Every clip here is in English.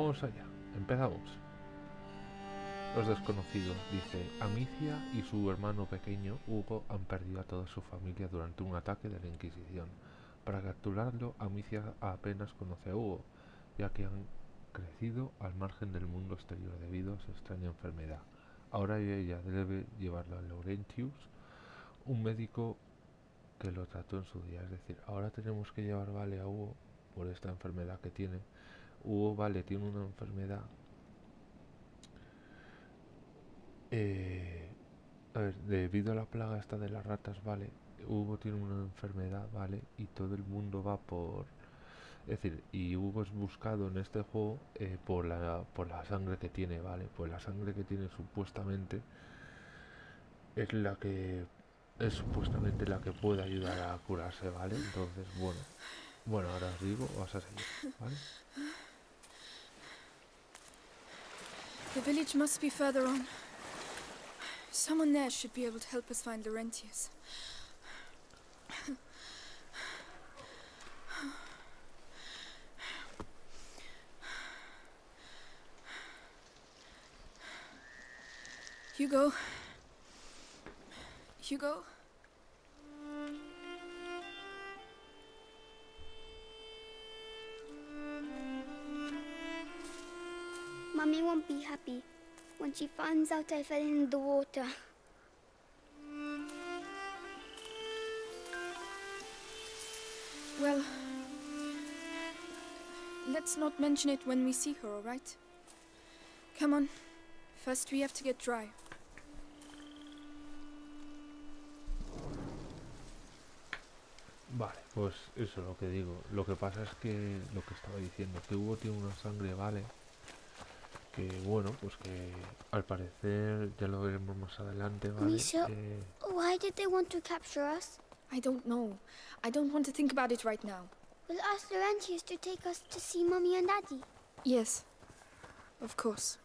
Vamos allá, empezamos. Los desconocidos, dice, Amicia y su hermano pequeño, Hugo, han perdido a toda su familia durante un ataque de la Inquisición. Para capturarlo, Amicia apenas conoce a Hugo, ya que han crecido al margen del mundo exterior debido a su extraña enfermedad. Ahora ella debe llevarlo a Laurentius, un médico que lo trató en su día. Es decir, ahora tenemos que llevar Vale a Hugo por esta enfermedad que tiene. Hugo Vale tiene una enfermedad eh, a ver, debido a la plaga esta de las ratas, ¿vale? Hugo tiene una enfermedad, ¿vale? Y todo el mundo va por... Es decir, y Hugo es buscado en este juego eh, por, la, por la sangre que tiene, ¿vale? Pues la sangre que tiene supuestamente es la que... Es supuestamente la que puede ayudar a curarse, ¿vale? Entonces, bueno. Bueno, ahora os digo, vas a seguir, ¿vale? The village must be further on. Someone there should be able to help us find Laurentius. Hugo. Hugo. Mummy won't be happy when she finds out I fell in the water. Well, let's not mention it when we see her, all right? Come on. First, we have to get dry. Vale, pues eso es lo que digo. Lo que pasa es que lo que estaba diciendo, que Hugo tiene una sangre, vale. Que bueno, pues que al parecer ya lo veremos más adelante, vale. Misha, eh, why did they want to capture us? I don't know. I don't want to think about it right now. We'll ask Laurentius to take us to see Mummy and Daddy. Yes. Of course.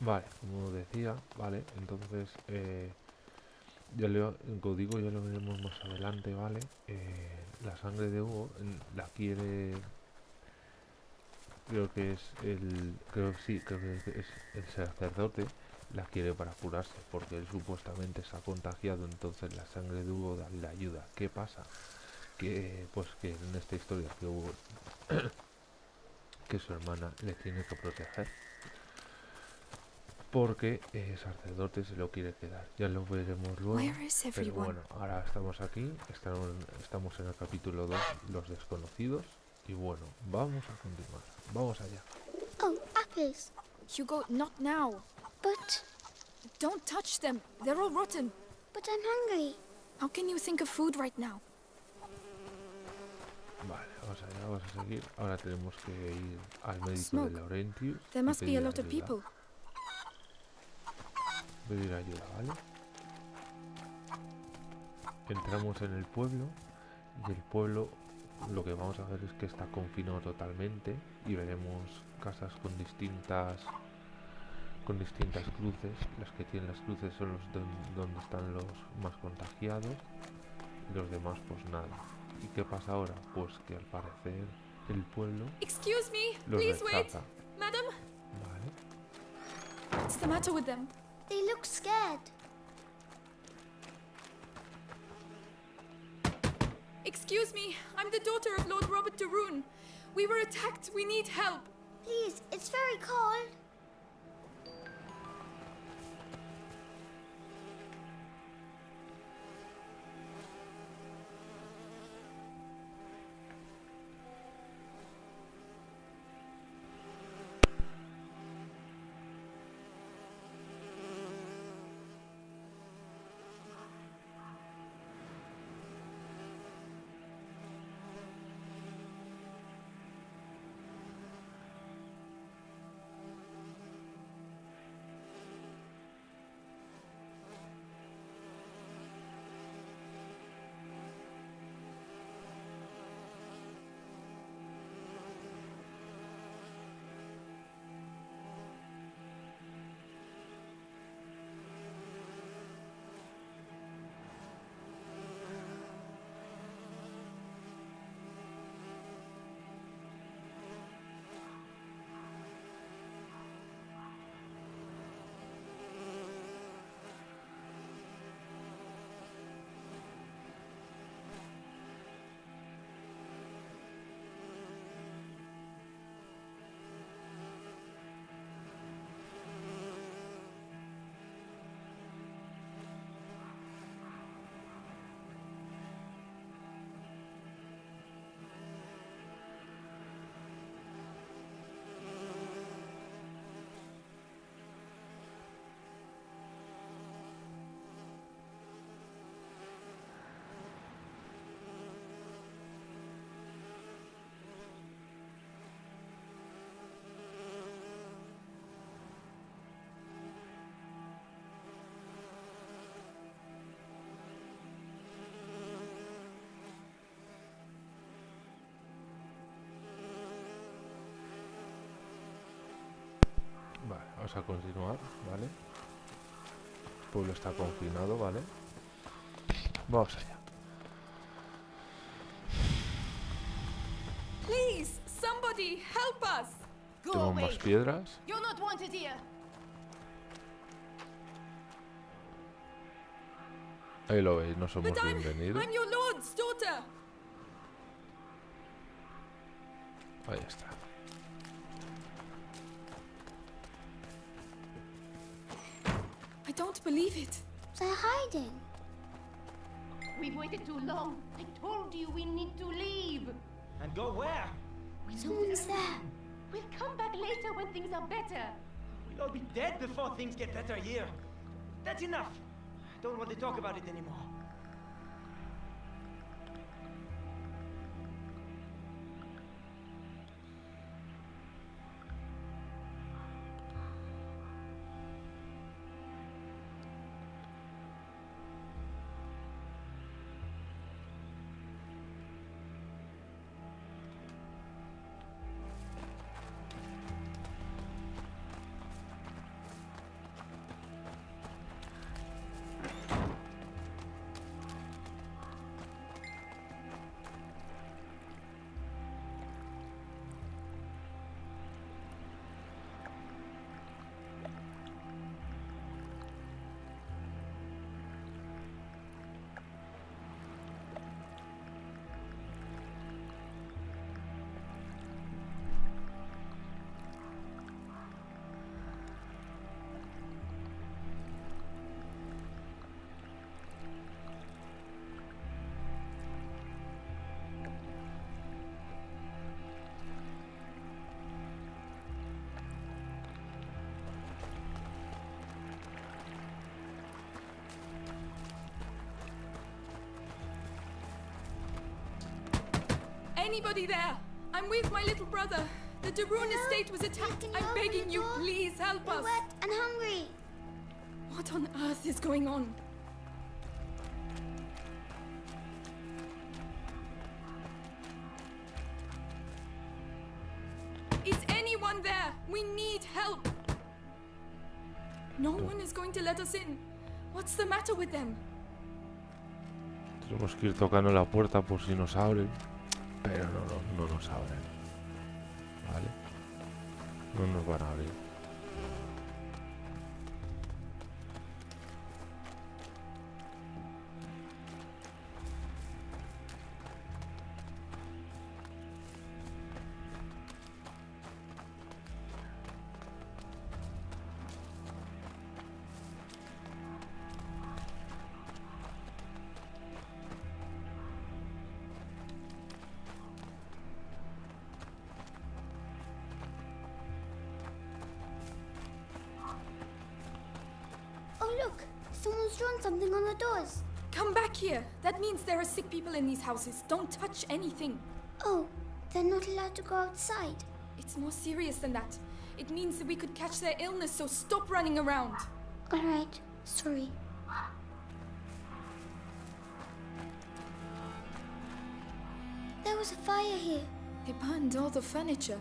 Vale, como decía, vale, entonces eh, ya lo, como digo, ya lo veremos más adelante, vale. Eh, la sangre de Hugo la quiere, creo que es el, creo sí, creo que es el sacerdote, la quiere para curarse, porque él supuestamente se ha contagiado, entonces la sangre de Hugo le ayuda. ¿Qué pasa? Que pues que en esta historia que Hugo, que su hermana le tiene que proteger porque el sacerdote se lo quiere quedar. Ya lo veremos luego. Pero bueno, ahora estamos aquí, estamos, estamos en el capítulo 2, los desconocidos. Y bueno, vamos a continuar. Vamos allá. Oh, apples. Hugo, not now. But, Don't touch them. They're all rotten. but I'm hungry. How can you think of food right now? Vale, vamos allá, vamos a seguir. Ahora tenemos que ir al médico Smoke. de Laurentius. There must be a lot of people. Pedir ayuda, ¿vale? Entramos en el pueblo y el pueblo lo que vamos a ver es que está confinado totalmente y veremos casas con distintas con distintas cruces. Las que tienen las cruces son los don- donde están los más contagiados y los demás pues nada. ¿Y qué pasa ahora? Pues que al parecer el pueblo Excuse me. los Please wait. Madam, Vale. what's the matter with them? They look scared. Excuse me. I'm the daughter of Lord Robert de Rune. We were attacked. We need help. Please, it's very cold. Vamos a continuar, ¿vale? El pueblo está confinado, ¿vale? Vamos allá. Please, somebody help us! Go Tengo más piedras. You're not wanted here. Ahí lo veis, no somos But I'm, bienvenidos. I'm your lord's daughter! Ahí está. Don't believe it. They're hiding. We've waited too long. I told you we need to leave. And go where? We Someone's there. We'll come back later when things are better. We'll all be dead before things get better here. That's enough. I don't want to talk about it anymore. Anybody there? I'm with my little brother. The De Rune estate was attacked. I'm begging you, please help We're us. wet and hungry. What on earth is going on? Is anyone there? We need help. No one is going to let us in. What's the matter with them? Tenemos que ir tocando la puerta por si nos abren. Pero no, no, no nos abren. ¿Vale? No nos van a abrir. Look. Someone's drawn something on the doors. Come back here. That means there are sick people in these houses. Don't touch anything. Oh, they're not allowed to go outside. It's more serious than that. It means that we could catch their illness, so stop running around. All right. Sorry. There was a fire here. They burned all the furniture.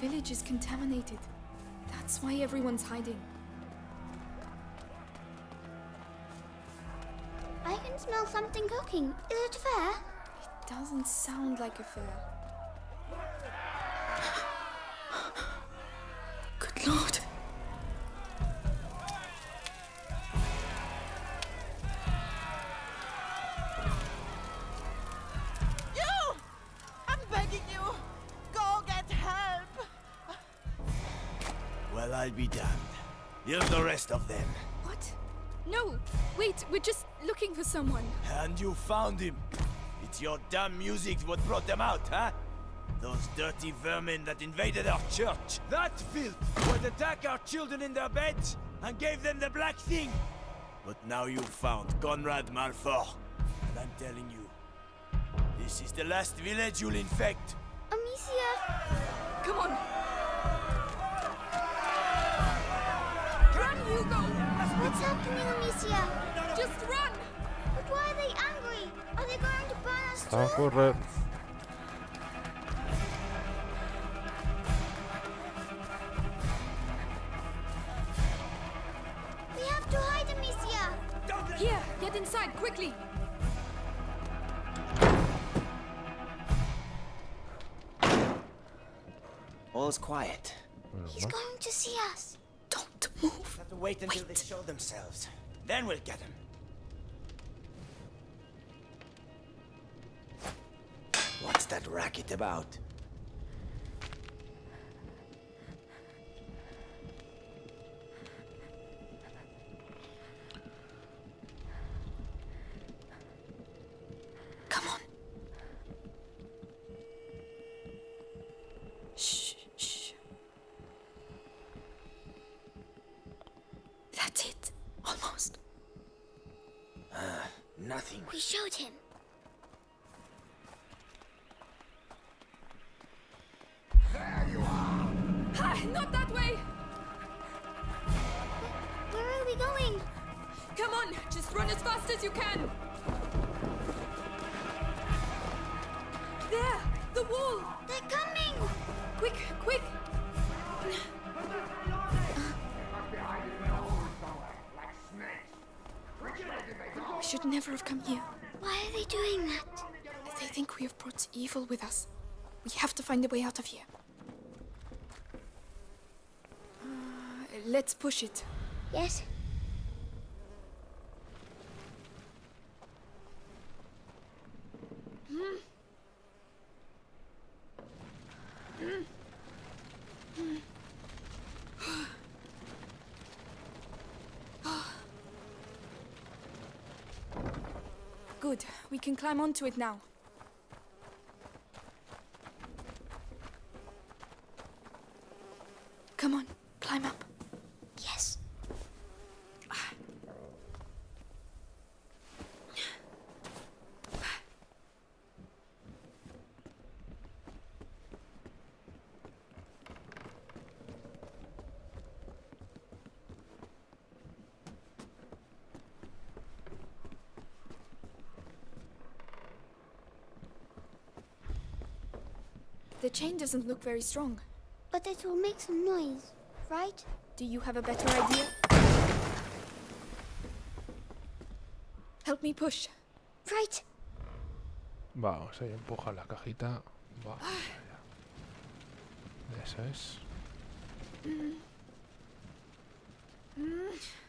Village is contaminated. That's why everyone's hiding. I can smell something cooking. Is it fair? It doesn't sound like a fair. Someone. And you found him. It's your damn music what brought them out, huh? Those dirty vermin that invaded our church. That filth would attack our children in their beds and gave them the black thing. But now you've found Conrad Malfour. And I'm telling you, this is the last village you'll infect. Amicia! Come on. Run, Hugo! What's happening, Amicia? Just run! But why angry? Are they going to burn us A too? correr. We have to hide, Amicia. Here, get inside, quickly! All is quiet. He's going to see us. Don't move. We have to wait until they show themselves. Then we'll get them. What's that racket about? Come on. Shh, shh. That's it. Almost. Ah, nothing. We showed him. Evil with us. We have to find a way out of here. Uh, let's push it. Yes. Good. We can climb onto it now. Come on, climb up. Yes. The chain doesn't look very strong. But it will make some noise, right? Do you have a better idea? Help me push. Right. Vamos, ahí empuja la cajita. Vamos allá. Eso es. Vale, Come,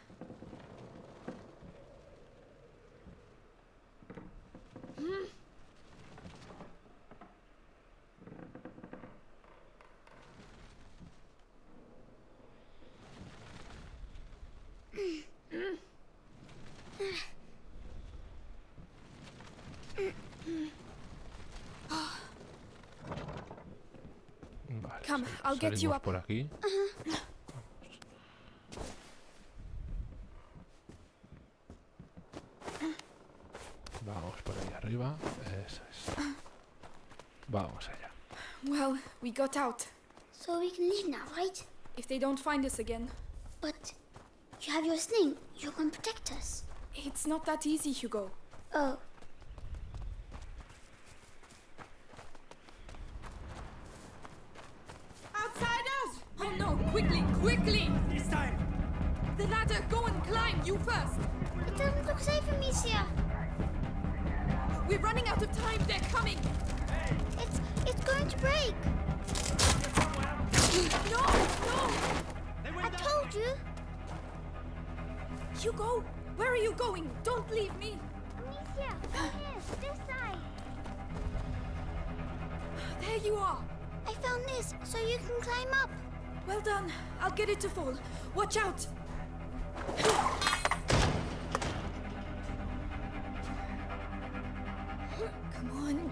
I'll get you salimos up. por aquí. Uh-huh. Vamos por ahí arriba. Eso es. Vamos allá. Well, we got out. So we can leave now, right? If they don't find us again, But you have your sling. You can protect us. it's not that easy, Hugo. Oh.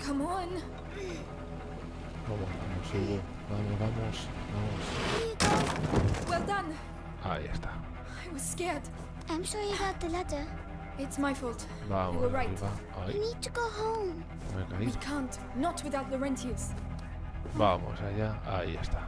Come on, come on. Vamos, vamos, Hugo. Vamos, vamos, vamos. You. Well done. Ahí está. I was scared. I'm sorry about the ladder. It's my fault. Vamos You were right. We need to go home. me he We can't. Not without Laurentius. Vamos allá. Ahí está.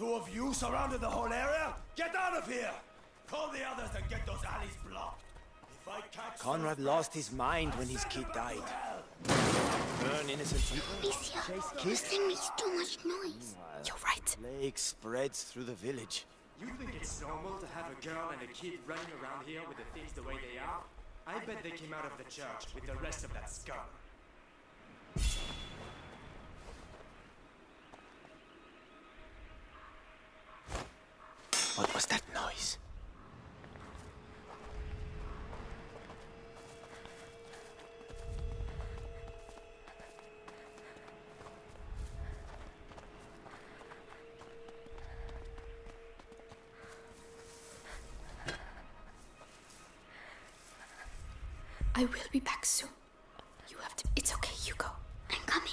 Two of you surrounded the whole area? Get out of here! Call the others and get those alleys blocked. If I catch Conrad lost his mind when his kid died. Burn innocent people. Amicia, this thing makes too much noise. You're right. Plague spreads through the village. You think it's normal to have a girl and a kid running around here with the things the way they are? I bet they came out of the church with the rest of that scum. What was that noise? I will be back soon. You have to. It's okay, Hugo. I'm coming.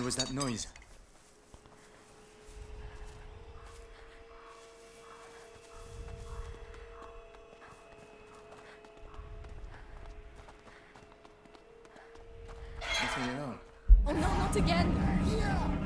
What hell was that noise? Nothing at all. Oh no, not again! Which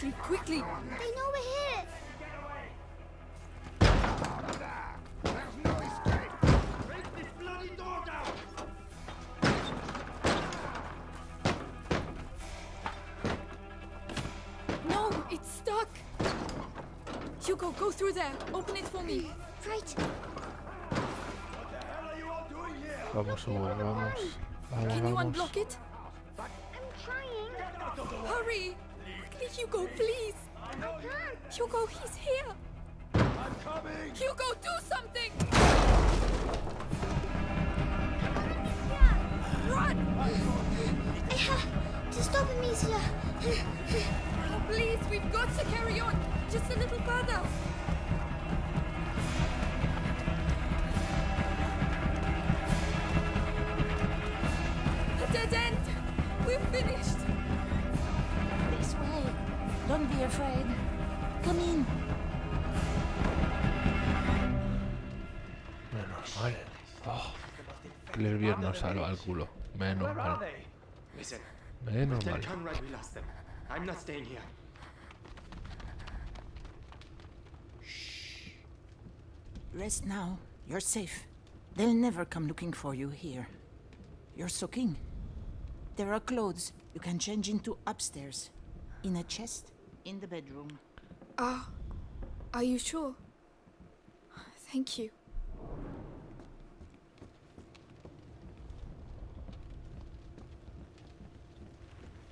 Quickly, quickly! They know we're here! Break this bloody door down! No, it's stuck! Hugo, go through there. Open it for me. Right. Vamos, Hugo, vamos. Vamos, Can you unblock it? I'm trying. Hurry! Hugo, please! I can't. Hugo, he's here! I'm coming! Hugo, do something! Run! I have to stop Amicia. Oh, please, we've got to carry on. Just a little further. Afraid. Come in. Menos mal. Oh, Clervie nos salva el culo. Menos Where are mal. Menos mal. Conrad we lost them. I'm not staying here. Rest now. You're safe. They'll never come looking for you here. You're soaking. There are clothes you can change into upstairs. In a chest in the bedroom. Ah, are you sure? Thank you.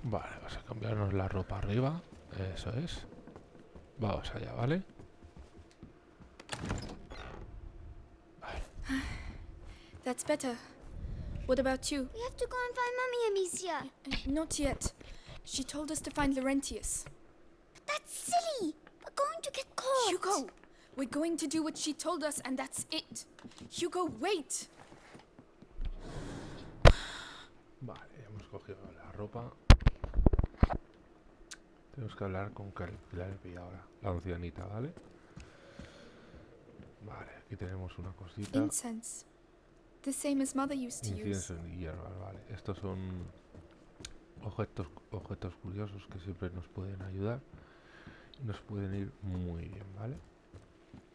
Vale, vas a cambiarnos la ropa arriba. Eso es. Vamos allá, ¿vale? That's better. What about you? We have to go and find Mummy Amicia. Uh, Not yet. She told us to find Laurentius. That's silly. We're going to get caught. Hugo, we're going to do what she told us, and that's it. Hugo, wait. Vale, hemos cogido la ropa. Tenemos que hablar con Clervi ahora, la ancianita, ¿vale? Vale, aquí tenemos una cosita. Incense. The same as Mother used to use. Incienso y hierbas, vale. Estos son objetos, objetos curiosos que siempre nos pueden ayudar. Y Nos pueden ir muy bien, ¿vale?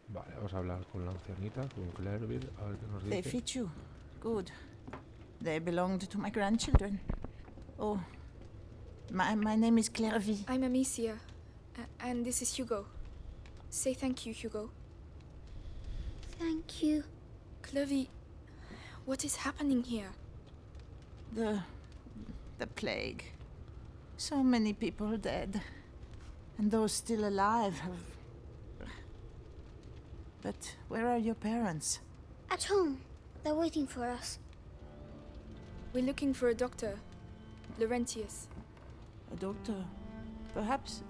Vale, vamos a hablar con la ancianita, con Clervie, a ver qué nos They fit you. Good. They belonged to my grandchildren. Oh. My, my name is Clervie. I'm Amicia, a- and this is Hugo. Say thank you, Hugo. Thank you. Clervie, what is happening here? The. the plague. So many people dead. And those still alive have. But where are your parents? At home. They're waiting for us. We're looking for a doctor. Laurentius. A doctor. Perhaps.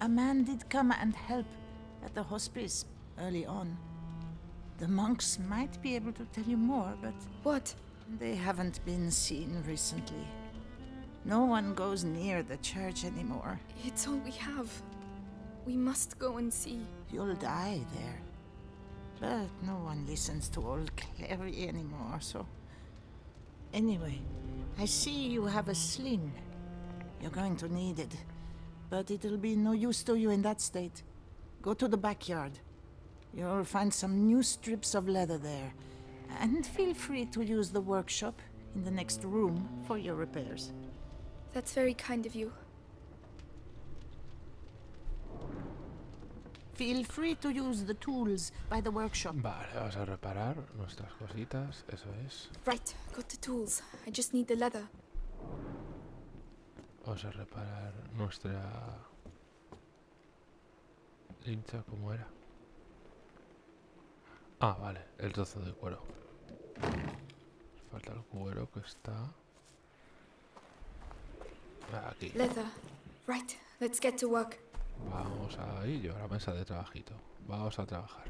A man did come and help at the hospice early on. The monks might be able to tell you more, but What? they haven't been seen recently. No one goes near the church anymore. It's all we have. We must go and see. You'll die there. But no one listens to old Clary anymore, so. Anyway, I see you have a sling. You're going to need it. But it'll be no use to you in that state. Go to the backyard. You'll find some new strips of leather there. And feel free to use the workshop in the next room for your repairs. That's very kind of you. Feel free to use the tools by the workshop. Vale, vamos a reparar nuestras cositas, eso es. Right, got the tools. I just need the leather. Vamos a reparar nuestra hincha, ¿cómo era? Ah, vale, el trozo de cuero. Falta el cuero que está aquí. Leather. Right, let's get to work. Vamos ahí, yo a la mesa de trabajito. Vamos a trabajar.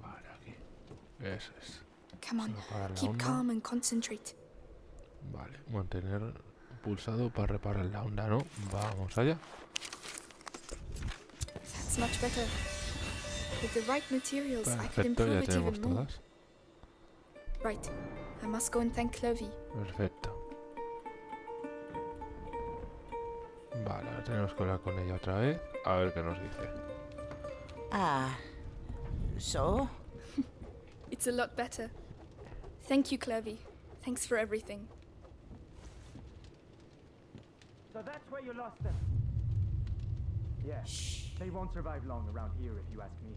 Vale, aquí. Eso es. Come on, keep onda. calm and concentrate. Vale, mantener pulsado para reparar la onda, ¿no? Vamos allá. That's much better. With the right materials, I could Perfecto, improve ya it tenemos even more. todas. Right, I must go and thank Clovey. Perfecto. Tenemos que hablar con ella otra vez. A ver qué nos dice. Ah. So? It's a lot better. Thank you, Clervie. Thanks for everything. So that's where you lost them. Yeah. They won't survive long around here if you ask me.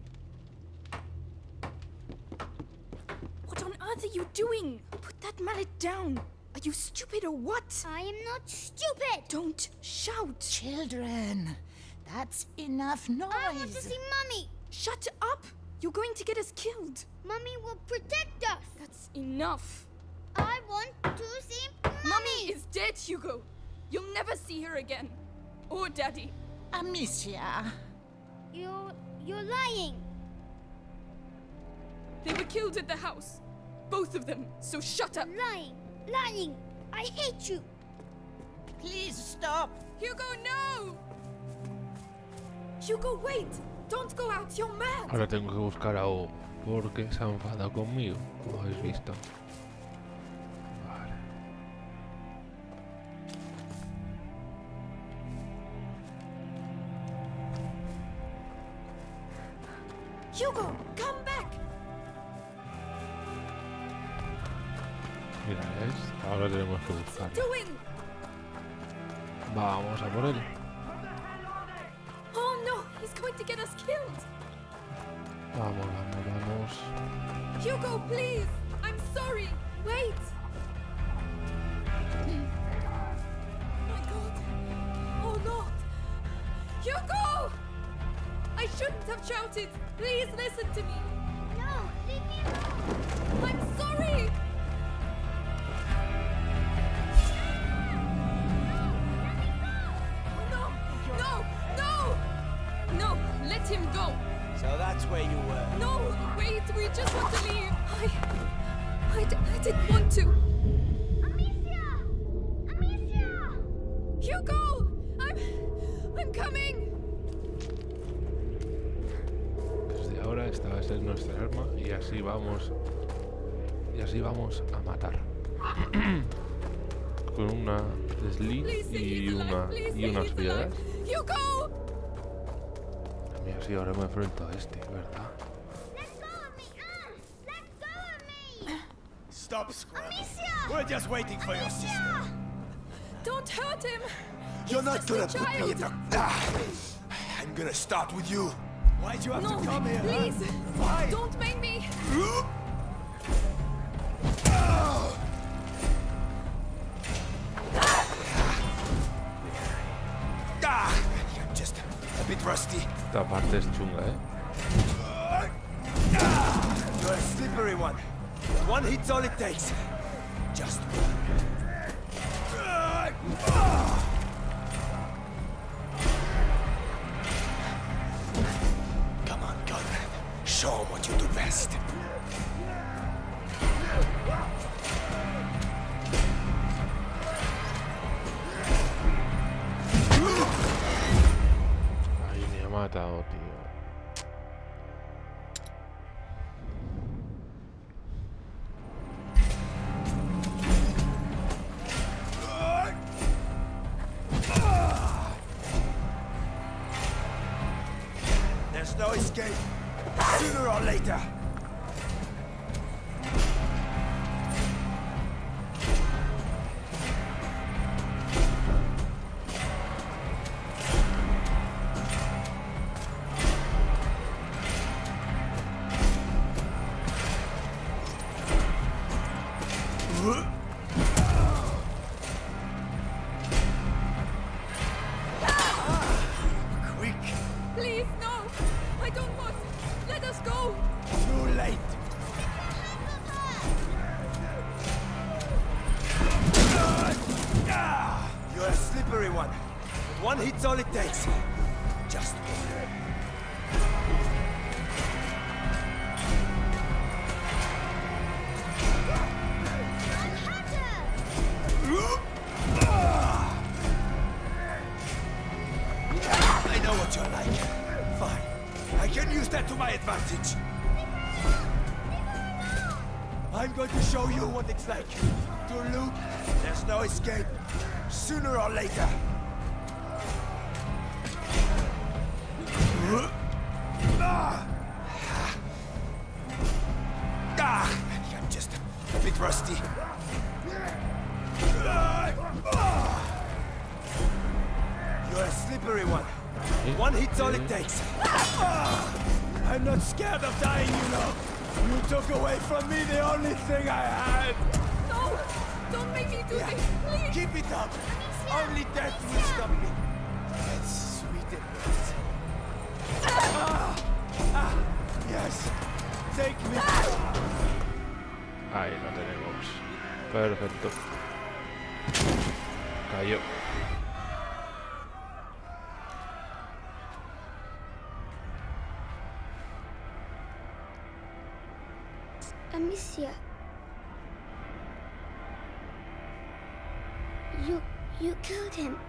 What on earth are you doing? Put that mallet down. Are you stupid or what? I am not stupid. Don't shout. Children, that's enough noise. I want to see Mummy. Shut up. You're going to get us killed. Mummy will protect us. That's enough. I want to see Mummy. Mummy is dead, Hugo. You'll never see her again. Or Daddy. Amicia. You're... you're lying. They were killed at the house. Both of them. So shut up. Lying. Lying. I hate you. Please stop. Hugo, no! Hugo, wait! Don't go out. You're mad. Ahora tengo que buscar a Hugo. Porque se ha enfadado conmigo. Como habéis visto. Tenemos So that's where you were. No, wait, we just want to leave. I, I, d- I didn't want to. Amicia! Amicia! Hugo, I'm, I'm coming. Desde ahora esta va a ser nuestra arma y así vamos. Y así vamos a matar. Con una say y una y unas piedras. Hugo! Sí, ahora me enfrento a este, ¿verdad? Stop. Amicia! We're just waiting for your sister. Don't hurt him. You're He's not gonna put me in the. Ah, I'm gonna start with you. Why'd you have No, to come here? huh? please. Why? Don't make me. A bit rusty. Esta parte es chunga, ¿eh? You're a slippery one. One hit's all it takes. Just Come on, Conrad. Show 'em what you do best. Ay, you it's like. To loot, there's no escape. Sooner or later. Ah! Ah! I'm just a bit rusty. You're a slippery one. One hit's all it takes. Ah! I'm not scared of dying, you know. You took away from me the only thing I had. No! Don't make me do Yeah. this! Please! Keep it up. Only death will stop me. That's sweet and nice. Ah! Ah! Yes. Take me. Ahí lo tenemos. Perfecto. Cayó. Amicia. You you killed him.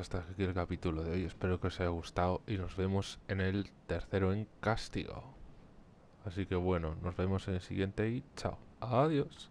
Hasta aquí el capítulo de hoy. Espero que os haya gustado y nos vemos en el tercero en castigo. Así que bueno, nos vemos en el siguiente y chao. Adiós.